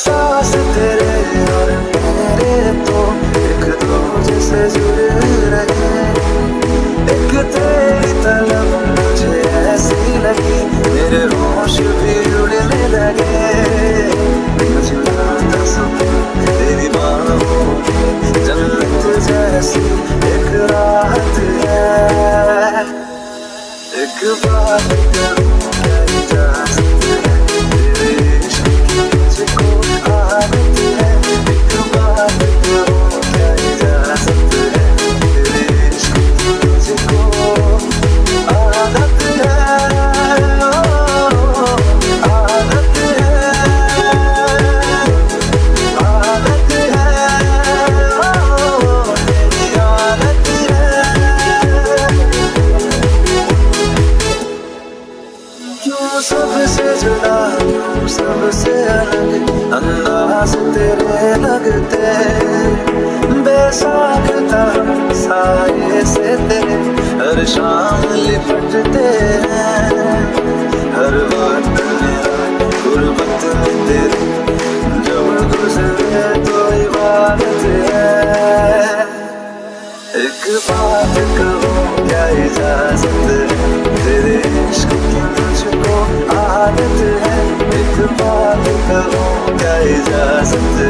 एहसास तेरे और मेरे तो एक दूजे से जुड़ रहे एक तेरी तलब मुझे ऐसी लगी, मेरे होश भी उड़ने लगे। मुझे लगता सुकून तेरी बाहों जैसी एक राहत एक बात सबसे जुदा क्यों सबसे अलग। अंदाज तेरे लगते बेसाख्ता साये से तेरे हर शाम लिपटते हर वक्त मेरा में तेरे, जब गुजरे तो इबादत है। एक बात कहूँ, क्या इजाज़त तेरे इश्क की बात कहूँ क्या इजाज़त